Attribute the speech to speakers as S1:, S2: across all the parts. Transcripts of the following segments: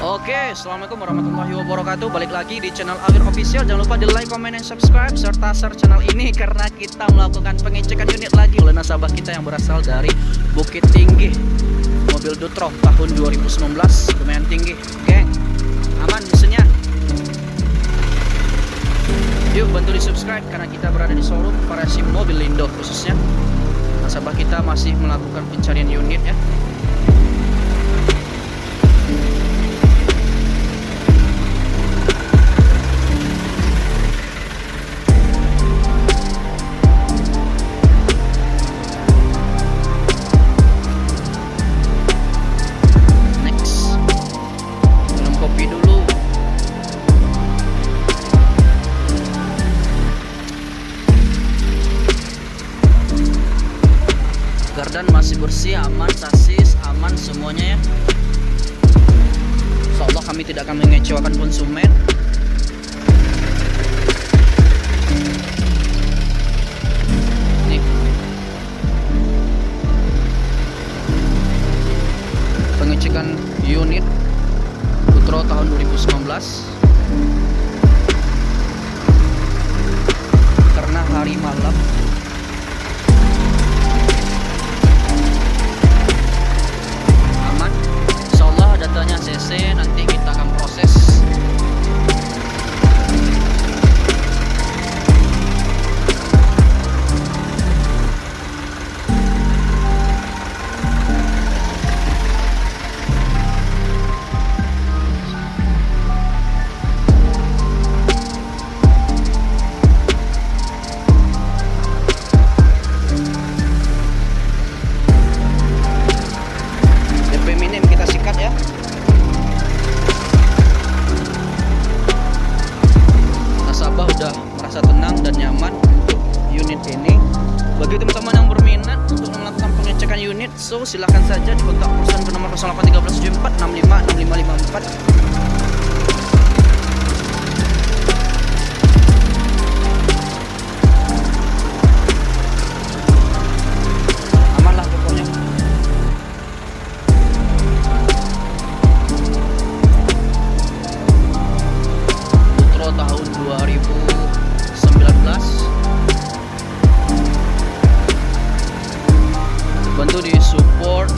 S1: Oke, Assalamualaikum warahmatullahi wabarakatuh. Balik lagi di channel Awir Official. Jangan lupa di like, comment, dan subscribe Serta share channel ini Karena kita melakukan pengecekan unit lagi Oleh nasabah kita yang berasal dari Bukit Tinggi Mobil Dutro tahun 2019 Lumayan tinggi Oke, aman mesinnya? Yuk bantu di subscribe Karena kita berada di showroom variasi mobil Lindo khususnya. Nasabah kita masih melakukan pencarian unit ya Gardan masih bersih, aman, sasis, aman semuanya ya. Insya Allah kami tidak akan mengecewakan konsumen. Nih. Pengecekan unit Putro tahun 2019 Karena hari malam unit so silahkan saja dikontak perusahaan ke nomor 081374656554 aman lah pokoknya. Putro tahun 2019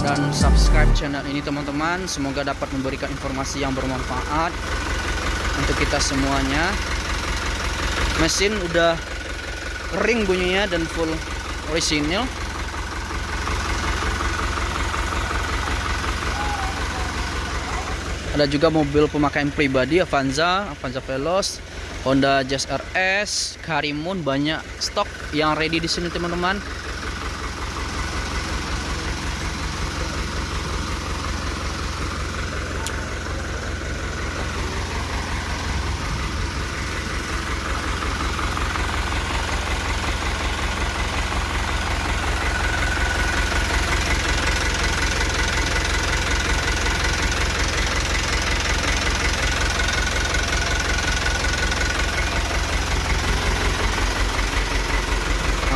S1: dan subscribe channel ini teman-teman. Semoga dapat memberikan informasi yang bermanfaat Untuk kita semuanya. Mesin udah kering bunyinya dan full orisinil. Ada juga mobil pemakaian pribadi Avanza, Avanza Veloz, Honda Jazz RS, Karimun banyak stok yang ready di sini teman-teman.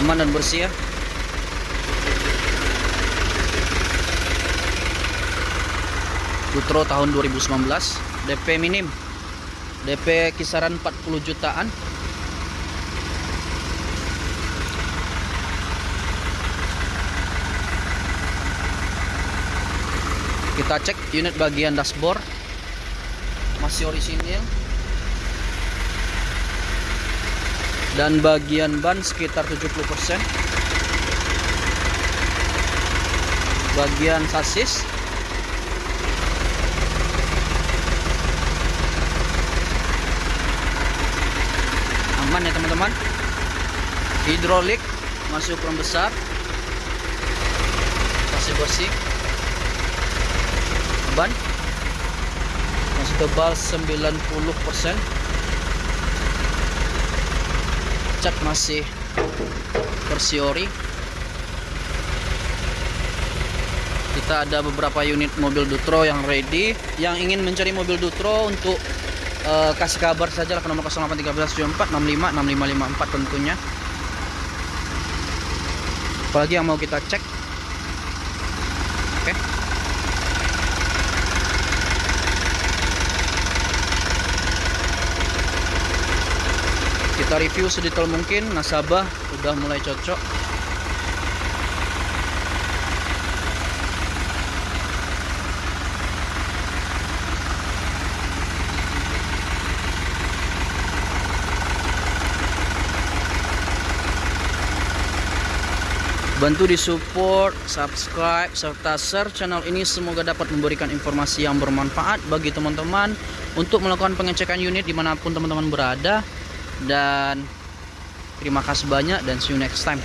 S1: Aman dan bersih ya. Putro tahun 2019, DP minim. DP kisaran 40 jutaan. Kita cek unit bagian dashboard masih orisinil dan bagian ban sekitar 70% bagian sasis. Aman ya teman-teman? Hidrolik masih ukuran besar. Masih bersih. Ban. Masih tebal 90% cat masih bersiori kita ada beberapa unit mobil Dutro yang ready yang ingin mencari mobil Dutro untuk eh, kasih kabar saja ke nomor 081374656554 tentunya. Apalagi yang mau kita cek? Oke kita review sedetail mungkin nasabah udah mulai cocok Bantu di support, subscribe, serta share channel ini semoga dapat memberikan informasi yang bermanfaat bagi teman-teman untuk melakukan pengecekan unit di mana pun teman-teman berada. Dan terima kasih banyak dan see you next time.